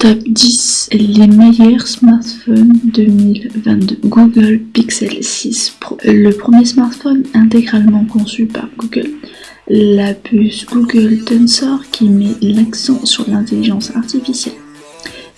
Top 10 les meilleurs smartphones 2022 Google Pixel 6 Pro. Le premier smartphone intégralement conçu par Google, la puce Google Tensor qui met l'accent sur l'intelligence artificielle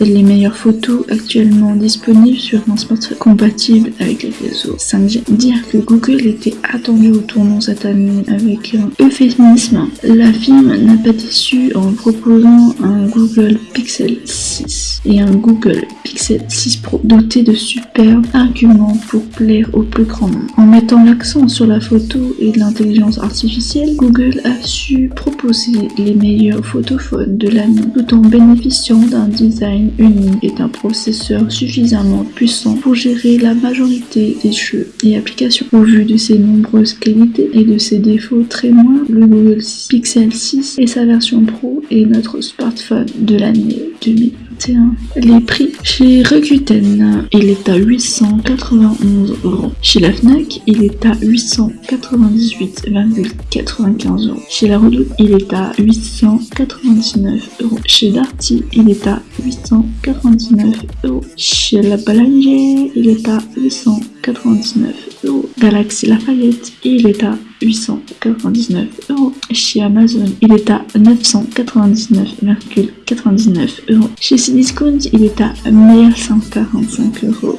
les meilleures photos actuellement disponibles sur un smartphone compatible avec les réseaux 5G. Dire que Google était attendu au tournant cette année avec un euphémisme, la firme n'a pas déçu en proposant un Google Pixel 6 et un Google Pixel 6 Pro doté de superbes arguments pour plaire au plus grand nombre. En mettant l'accent sur la photo et l'intelligence artificielle, Google a su proposer les meilleurs photophones de l'année tout en bénéficiant d'un design unique est un processeur suffisamment puissant pour gérer la majorité des jeux et applications. Au vu de ses nombreuses qualités et de ses défauts très moins, le Google Pixel 6 et sa version Pro est notre smartphone de l'année 2000. Les prix chez Rakuten, il est à 891 euros. Chez la Fnac, il est à 898,95 euros. Chez la Redoute, il est à 899 euros. Chez Darty, il est à 899 euros. Chez la Ballinger, il est à 899 euros. Galaxy Lafayette, il est à 899 euros. Chez Amazon, il est à 999,99 euros. Chez Cdiscount, il est à 1145 euros.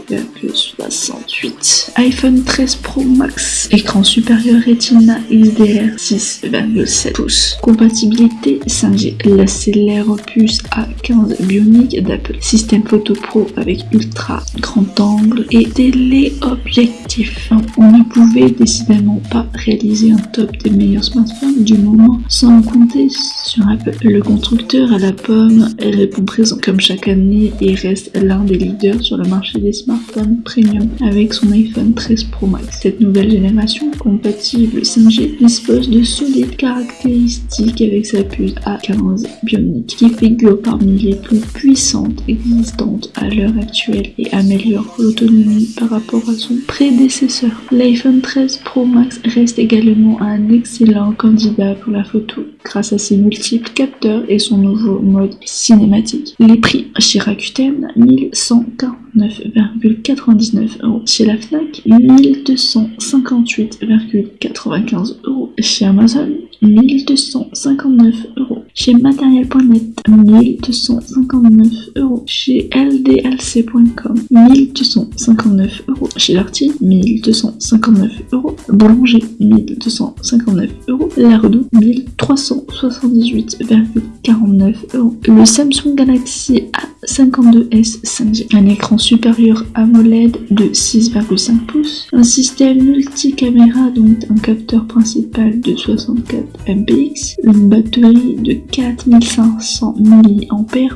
iPhone 13 Pro Max, écran supérieur Retina XDR 6,7 pouces. Compatibilité 5G, la célèbre puce A15 bionique d'Apple. Système photo pro avec ultra grand angle et téléobjectif. On ne pouvait décidément pas réaliser un top des meilleurs smartphones du moment sans compter sur Apple. Le constructeur à la pomme répond présent comme chaque année et reste l'un des leaders sur le marché des smartphones premium avec son iPhone 13 Pro Max. Cette nouvelle génération compatible 5G dispose de solides caractéristiques avec sa puce A15 Bionic qui figure parmi les plus puissantes existantes à l'heure actuelle et améliore l'autonomie par rapport à son prédécesseur. L'iPhone 13 Pro Max reste également un excellent candidat pour la photo grâce à ses multiples capteurs et son nouveau mode cinématique. Les prix chez Rakuten 1149,99 euros. Chez la Fnac 1258,95 euros. Chez Amazon 1259 euros. Chez matériel.net 1259 Chez ldlc.com 1259 euros. Chez Darty 1259 euros. Boulanger 1259 euros. La Redoute 1378,49 euros. Le Samsung Galaxy A52s 5G. Un écran supérieur AMOLED de 6,5 pouces. Un système multicaméra donc un capteur principal de 64 MPX. Une batterie de 4500 mAh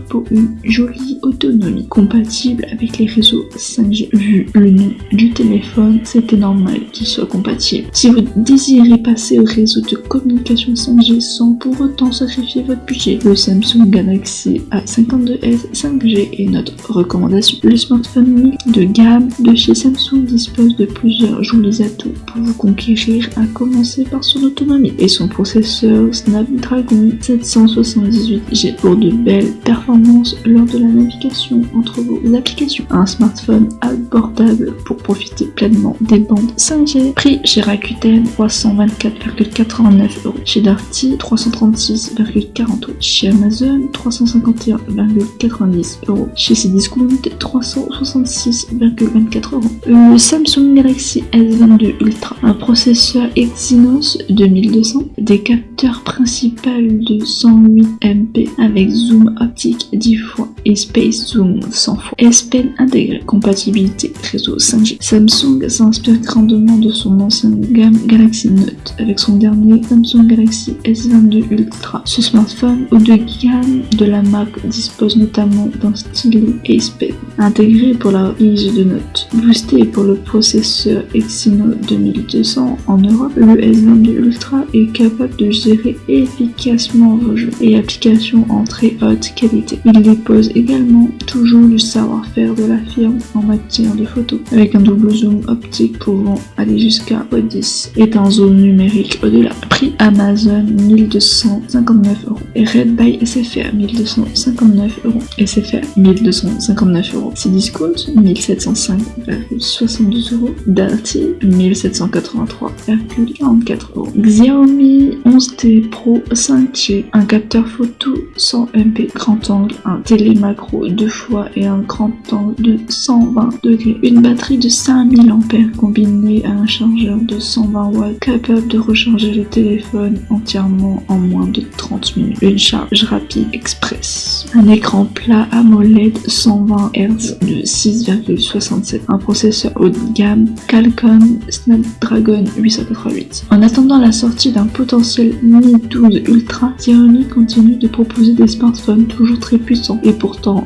pour une jolie autonomie. Compatible avec les réseaux 5G. Vu le nom du téléphone, c'était normal qu'il soit compatible. Si vous désirez passer au réseau de communication 5G sans pour autant sacrifier votre budget, le Samsung Galaxy A52s 5G est notre recommandation. Le smartphone de gamme de chez Samsung dispose de plusieurs jolis atouts pour vous conquérir, à commencer par son autonomie et son processeur Snapdragon 778G pour de belles performances lors de la navigation entre vos applications. Un smartphone abordable pour profiter pleinement des bandes 5G. Prix chez Rakuten 324,89 euros. Chez Darty, 336,40 euros. Chez Amazon, 351,90 euros. Chez Cdiscount, 366,24 euros. Le Samsung Galaxy S22 Ultra, un processeur Exynos 2200, des capteurs principaux de 108 MP avec zoom optique 10 fois space zoom 100 fois. S Pen intégré, compatibilité réseau 5G. Samsung s'inspire grandement de son ancienne gamme Galaxy Note avec son dernier Samsung Galaxy S22 Ultra. Ce smartphone haut de gamme de la marque dispose notamment d'un stylet Ace Pen intégré pour la prise de notes. Boosté pour le processeur Exynos 2200 en Europe, le S22 Ultra est capable de gérer efficacement vos jeux et applications en très haute qualité. Il dépose également toujours du savoir-faire de la firme en matière de photos, avec un double zoom optique pouvant aller jusqu'à 10 et un zoom numérique au-delà. Prix Amazon 1259 euros et Red by SFR 1259 euros. SFR 1259 euros. C'est discount 1705,72 euros. Darty 1783,44 euros. Xiaomi 11T Pro 5G, un capteur photo 100 MP grand angle, un télémacro deux fois et un grand angle de 120 degrés, une batterie de 5000 ampères combinée à un chargeur de 120 watts capable de recharger le téléphone entièrement en moins de 30 minutes, une charge rapide express, un écran plat AMOLED 120 Hz de 6,67, un processeur haut de gamme Qualcomm Snapdragon 888. En attendant la sortie d'un potentiel Mi 12 Ultra, Xiaomi continue de proposer des smartphones toujours très puissants. Et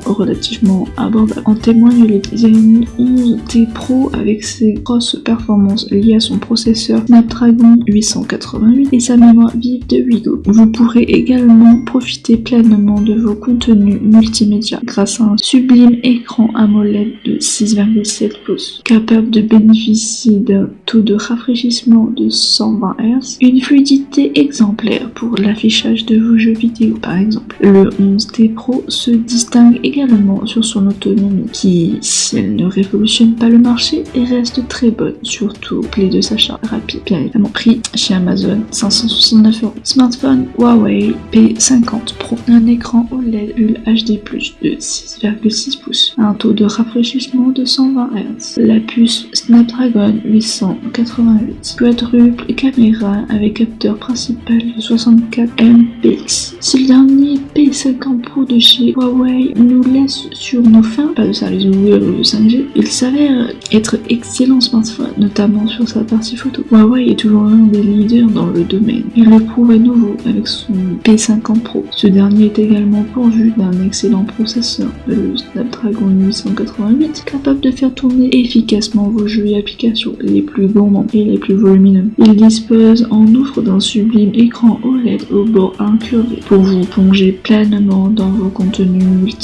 relativement abordables. En témoigne le Xiaomi 11T Pro avec ses grosses performances liées à son processeur Snapdragon 888 et sa mémoire vive de 8 Go. Vous pourrez également profiter pleinement de vos contenus multimédia grâce à un sublime écran AMOLED de 6,7 pouces, capable de bénéficier d'un taux de rafraîchissement de 120 Hz, une fluidité exemplaire pour l'affichage de vos jeux vidéo par exemple. Le 11T Pro se distingue également sur son autonomie qui, si elle ne révolutionne pas le marché, reste très bonne, surtout clé de s'achat rapide. Bien évidemment, prix chez Amazon 569 euros. Smartphone Huawei P50 Pro, un écran OLED Full HD+, de 6,6 pouces, un taux de rafraîchissement de 120 Hz, la puce Snapdragon 888, quadruple caméra avec capteur principal de 64 MP. Si le dernier P50 Pro de chez Huawei nous laisse sur nos fins, pas de service Google ou de 5G, il s'avère être excellent smartphone, notamment sur sa partie photo. Huawei est toujours l'un des leaders dans le domaine. Il le prouve à nouveau avec son P50 Pro. Ce dernier est également pourvu d'un excellent processeur, le Snapdragon 888, capable de faire tourner efficacement vos jeux et applications les plus gourmands et les plus volumineux. Il dispose en outre d'un sublime écran OLED au bord incurvé pour vous plonger pleinement dans vos contenus multimédia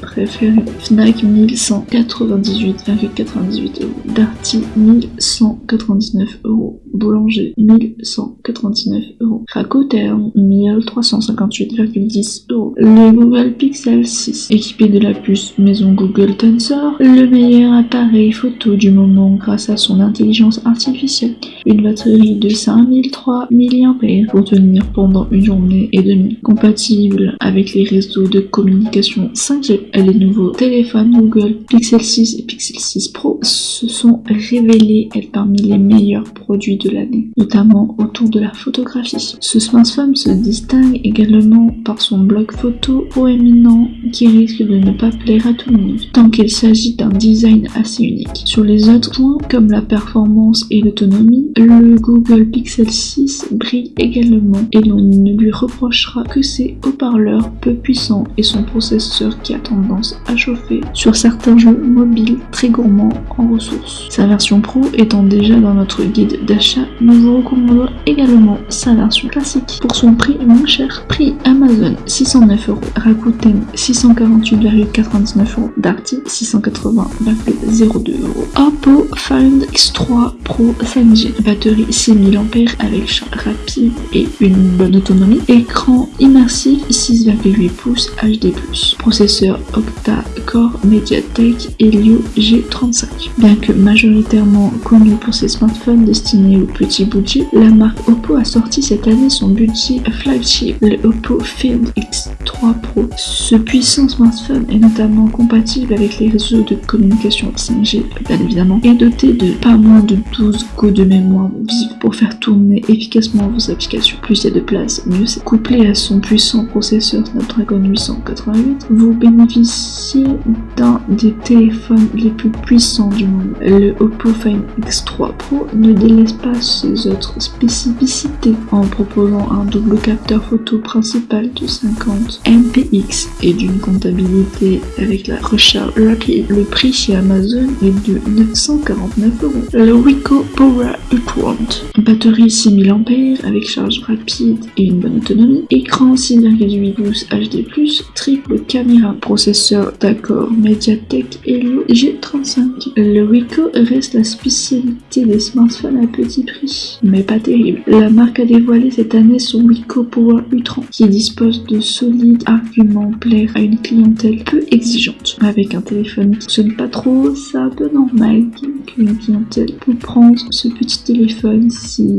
préférés. Fnac 1198,98 euros. Darty 1199 euros. Boulanger 1199 euros. Rakuten 1358,10 euros. Le Google Pixel 6 équipé de la puce maison Google Tensor, le meilleur appareil photo du moment grâce à son intelligence artificielle. Une batterie de 5003 mAh pour tenir pendant une journée et demie. Compatible avec les réseaux de communication 5G. Les nouveaux téléphones Google Pixel 6 et Pixel 6 Pro se sont révélés être parmi les meilleurs produits de l'année, notamment autour de la photographie. Ce smartphone se distingue également par son bloc photo proéminent qui risque de ne pas plaire à tout le monde, tant qu'il s'agit d'un design assez unique. Sur les autres points, comme la performance et l'autonomie, le Google Pixel 6 brille également et l'on ne lui reprochera que ses haut-parleurs peu puissants et son processeur qui a tendance à chauffer sur certains jeux mobiles très gourmands en ressources. Sa version Pro étant déjà dans notre guide d'achat, nous vous recommandons également sa version classique pour son prix moins cher. Prix Amazon 609 euros, Rakuten 648,99 euros, Darty 680,02 euros. Oppo Find X3 Pro 5G, batterie 6000 ampères avec charge rapide et une bonne autonomie, écran immersif 6,8 pouces HD+, processeur octa-core Mediatek Helio G35. Bien que majoritairement connu pour ses smartphones destinés aux petits budgets, la marque Oppo a sorti cette année son budget flagship, le Oppo Find X3 Pro. Ce puissant smartphone est notamment compatible avec les réseaux de communication 5G, bien évidemment, et doté de pas moins de 12 Go de mémoire vive pour faire tourner efficacement vos applications. Plus il y a de place, mieux c'est. Couplé à son puissant processeur Snapdragon 888, vous bénéficiez d'un des téléphones les plus puissants du monde. Le Oppo Find X3 Pro ne délaisse pas ses autres spécificités en proposant un double capteur photo principal de 50 mpx et d'une comptabilité avec la recharge rapide. Le prix chez Amazon est de 949 euros. Le Ricoh Power U30, batterie 6000 ampères avec charge rapide et une bonne autonomie, écran 6,8 pouces HD+, triple caméra, processeur d'accord Mediatek Helio G35. Le Ricoh reste la spécialité des smartphones à petit prix, mais pas terrible. La marque a dévoilé cette année son Ricoh Power U30 qui dispose de solides arguments plaire à une clientèle peu exigeante. Avec un téléphone qui sonne pas trop, c'est un peu normal qu'une clientèle peut prendre ce petit téléphone s'il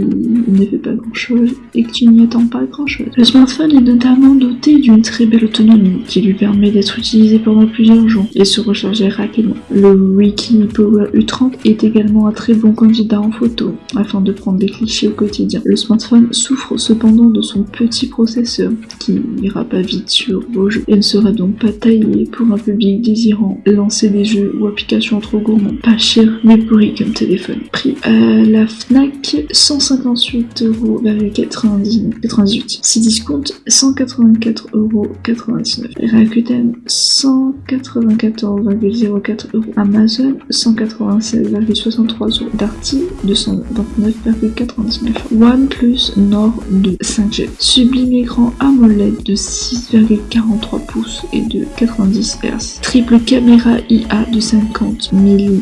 ne fait pas grand chose et que tu n'y attends pas grand chose. Le smartphone est notamment doté d'une très belle autonomie qui lui permet d'être utilisé pendant plusieurs jours et se recharger rapidement. Le Wiki Power U30 est également un très bon candidat en photo afin de prendre des clichés au quotidien. Le smartphone souffre cependant de son petit processeur qui n'ira pas vite sur vos jeux et ne sera donc pas taillé pour un public désirant lancer des jeux ou applications trop gourmands. Pas cher mais pourri comme téléphone. Prix à la FNAC 158 euros 98. Si discount 184 euros 99. Rakuten 194,04 euros. Amazon 196,63 euros. Darty 229,99. OnePlus Nord 2 5G. Sublime écran AMOLED de 6,43 pouces et de 90 Hz. Triple caméra IA de 50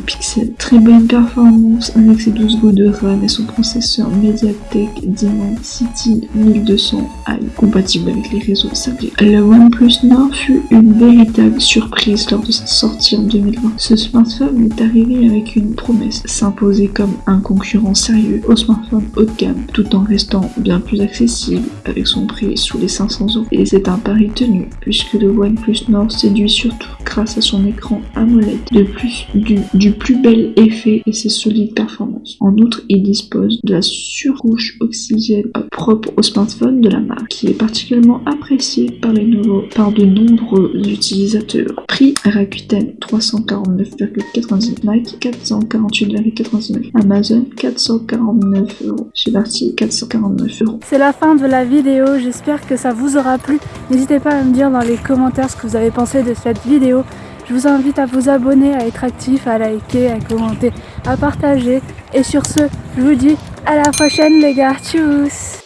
pixels. Très bonne performance avec ses 12 Go de RAM et son processeur Mediatek Dimensity 1200i compatible avec les réseaux 5G. Le OnePlus Nord fut une véritable surprise lors de sa sortie en 2020. Ce smartphone est arrivé avec une promesse, s'imposer comme un concurrent sérieux au smartphone haut de gamme, tout en restant bien plus accessible avec son prix sous les 500 euros. Et c'est un pari tenu, puisque le OnePlus Nord séduit surtout grâce à son écran AMOLED, de plus du plus bel effet et ses solides performances. En outre, il dispose de la surcouche oxygène propre au smartphone de la marque, qui est particulièrement appréciée par, les nouveaux, par de nombreux utilisateurs. Prix Rakuten 349,99 Nike 448,99 Amazon 449 euros. Chez Darty 449 euros. C'est la fin de la vidéo, j'espère que ça vous aura plu. N'hésitez pas à me dire dans les commentaires ce que vous avez pensé de cette vidéo. Je vous invite à vous abonner, à être actif, à liker, à commenter, à partager. Et sur ce, je vous dis à la prochaine les gars. Tchuss